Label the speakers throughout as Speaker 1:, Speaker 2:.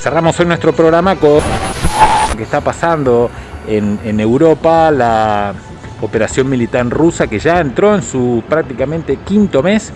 Speaker 1: Cerramos hoy nuestro programa con lo que está pasando en, Europa, la operación militar rusa que ya entró en su prácticamente quinto mes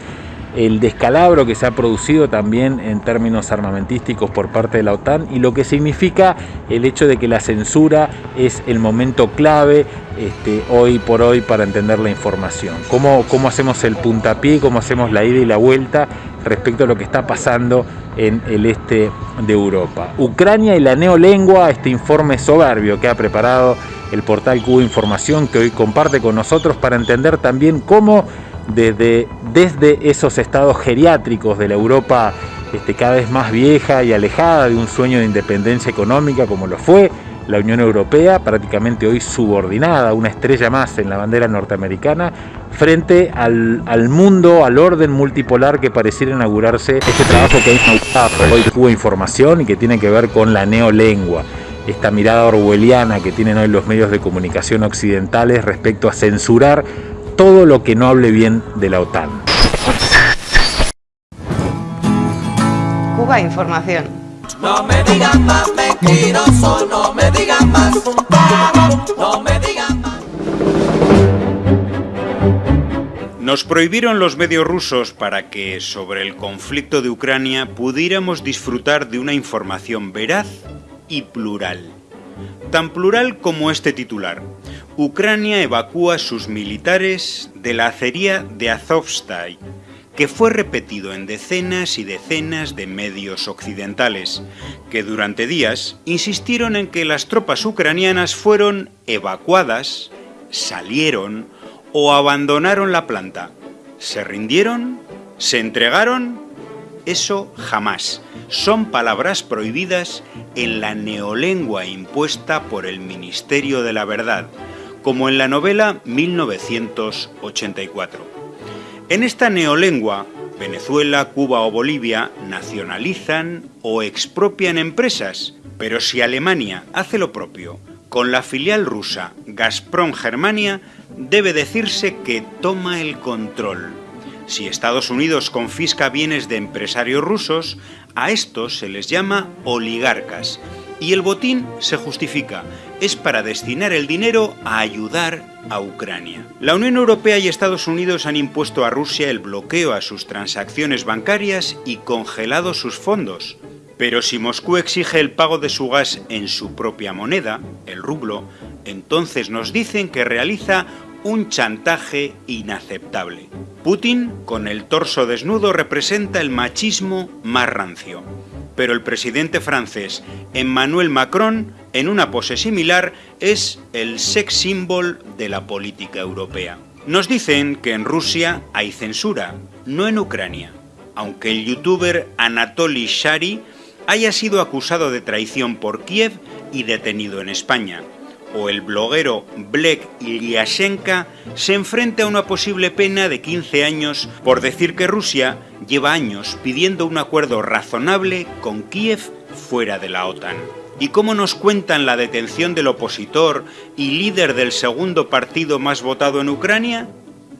Speaker 1: el descalabro que se ha producido también en términos armamentísticos por parte de la OTAN y lo que significa el hecho de que la censura es el momento clave este, hoy por hoy para entender la información. ¿Cómo, ¿Cómo hacemos el puntapié, cómo hacemos la ida y la vuelta respecto a lo que está pasando en el este de Europa? Ucrania y la neolengua, este informe soberbio que ha preparado el portal Cuba Información que hoy comparte con nosotros para entender también cómo desde, desde esos estados geriátricos de la Europa este, cada vez más vieja y alejada de un sueño de independencia económica como lo fue la Unión Europea, prácticamente hoy subordinada, una estrella más en la bandera norteamericana, frente al, mundo, al orden multipolar que pareciera inaugurarse este trabajo que inaugurado hoy Cuba Información y que tiene que ver con la neolengua esta mirada orwelliana que tienen hoy los medios de comunicación occidentales respecto a censurar todo lo que no hable bien de la OTAN.
Speaker 2: Cuba Información.
Speaker 3: No me digan más mentiroso, no me digan más, no me digan más.
Speaker 4: Nos prohibieron los medios rusos para que sobre el conflicto de Ucrania pudiéramos disfrutar de una información veraz y plural. Tan plural como este titular. Ucrania evacúa sus militares de la acería de Azovstal, que fue repetido en decenas y decenas de medios occidentales, que durante días insistieron en que las tropas ucranianas fueron evacuadas, salieron o abandonaron la planta. ¿Se rindieron? ¿Se entregaron? Eso jamás. Son palabras prohibidas en la neolengua impuesta por el Ministerio de la Verdad, como en la novela 1984. En esta neolengua, Venezuela, Cuba o Bolivia nacionalizan o expropian empresas, pero si Alemania hace lo propio con la filial rusa Gazprom Germania, debe decirse que toma el control. Si Estados Unidos confisca bienes de empresarios rusos, a estos se les llama oligarcas y el botín se justifica, es para destinar el dinero a ayudar a Ucrania. La Unión Europea y Estados Unidos han impuesto a Rusia el bloqueo a sus transacciones bancarias y congelado sus fondos. Pero si Moscú exige el pago de su gas en su propia moneda, el rublo, entonces nos dicen que realiza un chantaje inaceptable. Putin, con el torso desnudo, representa el machismo más rancio pero el presidente francés Emmanuel Macron, en una pose similar, es el sex symbol de la política europea. Nos dicen que en Rusia hay censura, no en Ucrania, aunque el youtuber Anatoly Shari haya sido acusado de traición por Kiev y detenido en España o el bloguero Blek Ilyashenka se enfrenta a una posible pena de 15 años por decir que Rusia lleva años pidiendo un acuerdo razonable con Kiev fuera de la OTAN. ¿Y cómo nos cuentan la detención del opositor y líder del segundo partido más votado en Ucrania?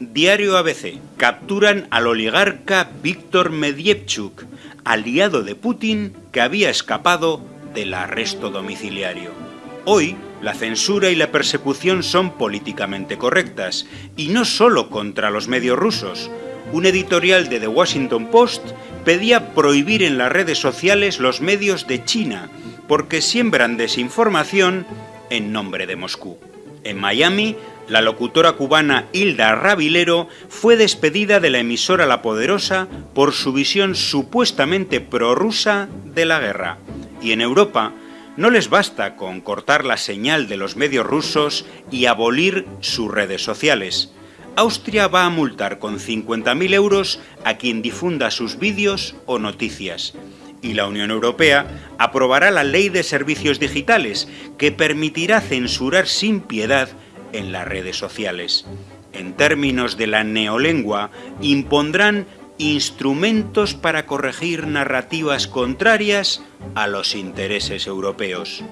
Speaker 4: Diario ABC. Capturan al oligarca Víctor Medievchuk, aliado de Putin que había escapado del arresto domiciliario. Hoy, la censura y la persecución son políticamente correctas, y no solo contra los medios rusos. Un editorial de The Washington Post pedía prohibir en las redes sociales los medios de China, porque siembran desinformación en nombre de Moscú. En Miami, la locutora cubana Hilda Rabilero fue despedida de la emisora La Poderosa por su visión supuestamente prorrusa de la guerra. Y en Europa, no les basta con cortar la señal de los medios rusos y abolir sus redes sociales. Austria va a multar con 50.000 euros a quien difunda sus vídeos o noticias. Y la Unión Europea aprobará la Ley de Servicios Digitales, que permitirá censurar sin piedad en las redes sociales. En términos de la neolengua, impondrán instrumentos para corregir narrativas contrarias a los intereses europeos.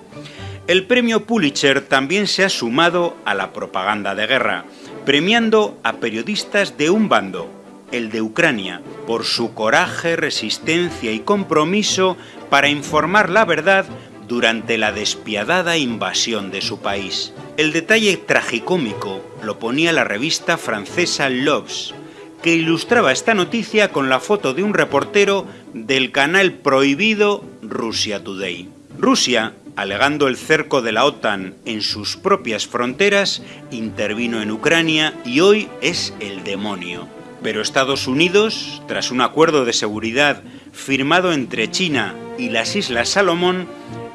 Speaker 4: El premio Pulitzer también se ha sumado a la propaganda de guerra, premiando a periodistas de un bando el de Ucrania, por su coraje, resistencia y compromiso para informar la verdad durante la despiadada invasión de su país. El detalle tragicómico lo ponía la revista francesa L'Obs, que ilustraba esta noticia con la foto de un reportero del canal prohibido Russia Today. Rusia, alegando el cerco de la OTAN en sus propias fronteras, intervino en Ucrania y hoy es el demonio. Pero Estados Unidos, tras un acuerdo de seguridad firmado entre China y las Islas Salomón,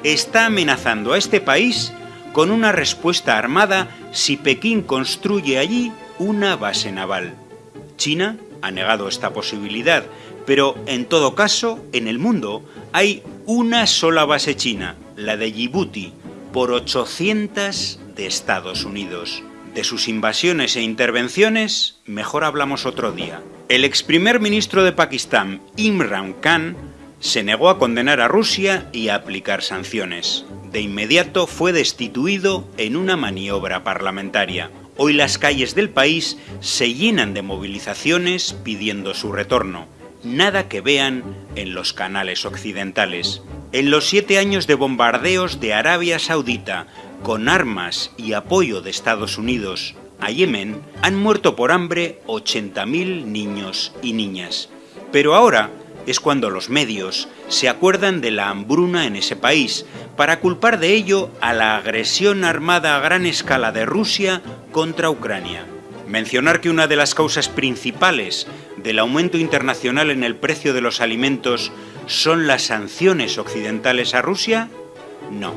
Speaker 4: está amenazando a este país con una respuesta armada si Pekín construye allí una base naval. China ha negado esta posibilidad, pero en todo caso, en el mundo hay una sola base china, la de Djibouti, por 800 de Estados Unidos. De sus invasiones e intervenciones, mejor hablamos otro día. El ex primer ministro de Pakistán, Imran Khan, se negó a condenar a Rusia y a aplicar sanciones. De inmediato fue destituido en una maniobra parlamentaria. Hoy las calles del país se llenan de movilizaciones pidiendo su retorno. Nada que vean en los canales occidentales. En los siete años de bombardeos de Arabia Saudita con armas y apoyo de Estados Unidos a Yemen, han muerto por hambre 80.000 niños y niñas. Pero ahora es cuando los medios se acuerdan de la hambruna en ese país para culpar de ello a la agresión armada a gran escala de Rusia contra Ucrania. Mencionar que una de las causas principales del aumento internacional en el precio de los alimentos son las sanciones occidentales a Rusia? No,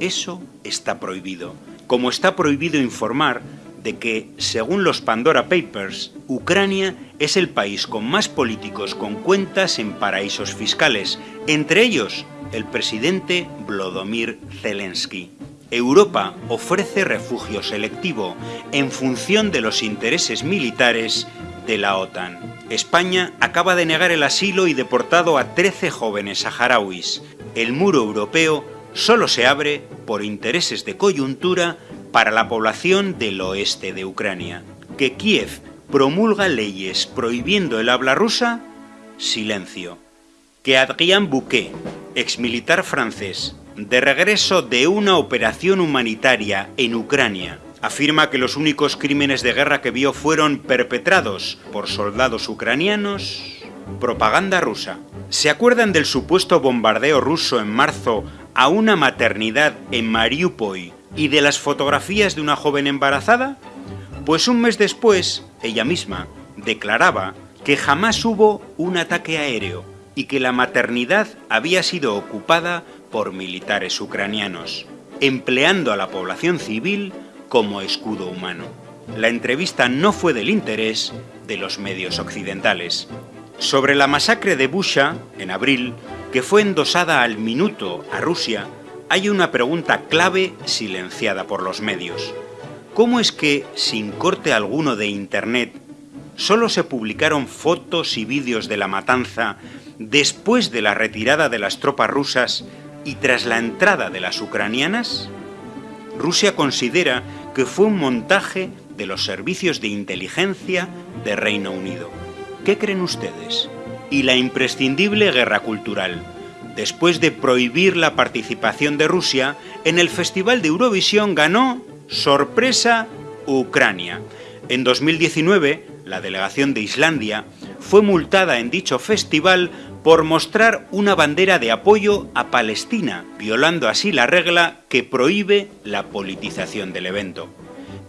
Speaker 4: eso está prohibido. Como está prohibido informar de que, según los Pandora Papers, Ucrania es el país con más políticos con cuentas en paraísos fiscales, entre ellos el presidente Vladimir Zelensky. Europa ofrece refugio selectivo en función de los intereses militares de la OTAN. España acaba de negar el asilo y deportado a 13 jóvenes saharauis. El muro europeo solo se abre por intereses de coyuntura para la población del oeste de Ucrania. Que Kiev promulga leyes prohibiendo el habla rusa, silencio. Que Adrien Bouquet, exmilitar francés, de regreso de una operación humanitaria en Ucrania, afirma que los únicos crímenes de guerra que vio fueron perpetrados por soldados ucranianos, propaganda rusa. ¿Se acuerdan del supuesto bombardeo ruso en marzo a una maternidad en Mariupol ¿Y de las fotografías de una joven embarazada? Pues un mes después, ella misma declaraba que jamás hubo un ataque aéreo y que la maternidad había sido ocupada por militares ucranianos, empleando a la población civil como escudo humano. La entrevista no fue del interés de los medios occidentales. Sobre la masacre de Busha, en abril, que fue endosada al minuto a Rusia, hay una pregunta clave silenciada por los medios. ¿Cómo es que, sin corte alguno de Internet, solo se publicaron fotos y vídeos de la matanza después de la retirada de las tropas rusas y tras la entrada de las ucranianas? Rusia considera que fue un montaje de los servicios de inteligencia de Reino Unido. ¿Qué creen ustedes? Y la imprescindible guerra cultural después de prohibir la participación de Rusia, en el Festival de Eurovisión ganó, sorpresa, Ucrania. En 2019, la delegación de Islandia fue multada en dicho festival por mostrar una bandera de apoyo a Palestina, violando así la regla que prohíbe la politización del evento.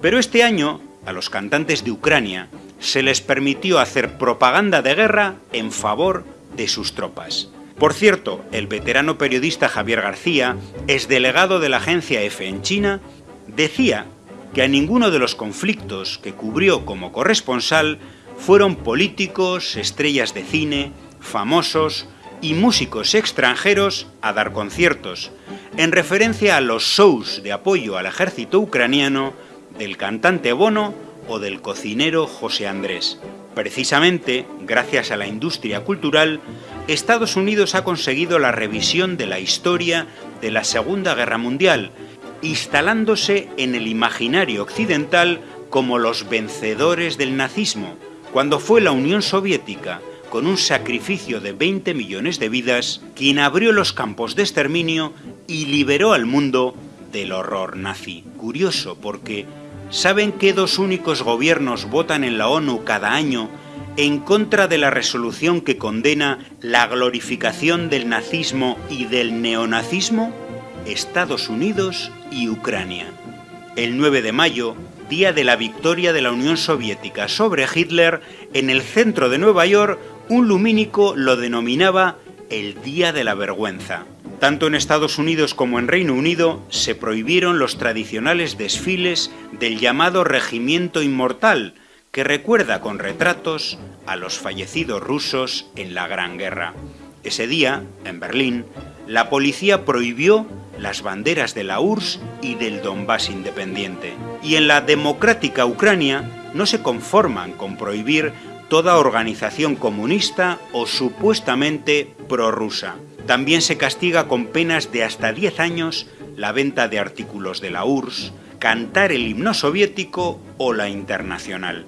Speaker 4: Pero este año, a los cantantes de Ucrania se les permitió hacer propaganda de guerra en favor de sus tropas. Por cierto, el veterano periodista Javier García, ex delegado de la agencia EFE en China, decía que a ninguno de los conflictos que cubrió como corresponsal fueron políticos, estrellas de cine, famosos y músicos extranjeros a dar conciertos, en referencia a los shows de apoyo al ejército ucraniano del cantante Bono o del cocinero José Andrés. Precisamente, gracias a la industria cultural, Estados Unidos ha conseguido la revisión de la historia de la Segunda Guerra Mundial, instalándose en el imaginario occidental como los vencedores del nazismo, cuando fue la Unión Soviética, con un sacrificio de 20 millones de vidas, quien abrió los campos de exterminio y liberó al mundo del horror nazi. Curioso porque ¿saben qué dos únicos gobiernos votan en la ONU cada año en contra de la resolución que condena la glorificación del nazismo y del neonazismo? Estados Unidos y Ucrania. El 9 de mayo, día de la victoria de la Unión Soviética sobre Hitler, en el centro de Nueva York, un lumínico lo denominaba el Día de la Vergüenza. Tanto en Estados Unidos como en Reino Unido se prohibieron los tradicionales desfiles del llamado Regimiento Inmortal, que recuerda con retratos a los fallecidos rusos en la Gran Guerra. Ese día, en Berlín, la policía prohibió las banderas de la URSS y del Donbass independiente. Y en la democrática Ucrania no se conforman con prohibir toda organización comunista o supuestamente prorrusa. También se castiga con penas de hasta 10 años la venta de artículos de la URSS, cantar el himno soviético o la internacional.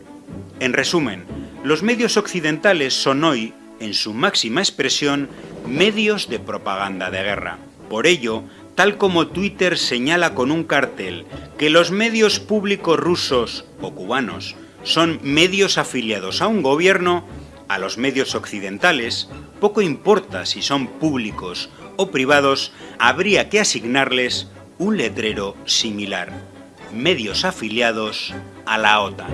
Speaker 4: En resumen, los medios occidentales son hoy, en su máxima expresión, medios de propaganda de guerra. Por ello, tal como Twitter señala con un cartel que los medios públicos rusos o cubanos son medios afiliados a un gobierno, a los medios occidentales, poco importa si son públicos o privados, habría que asignarles un letrero similar. Medios afiliados a la OTAN.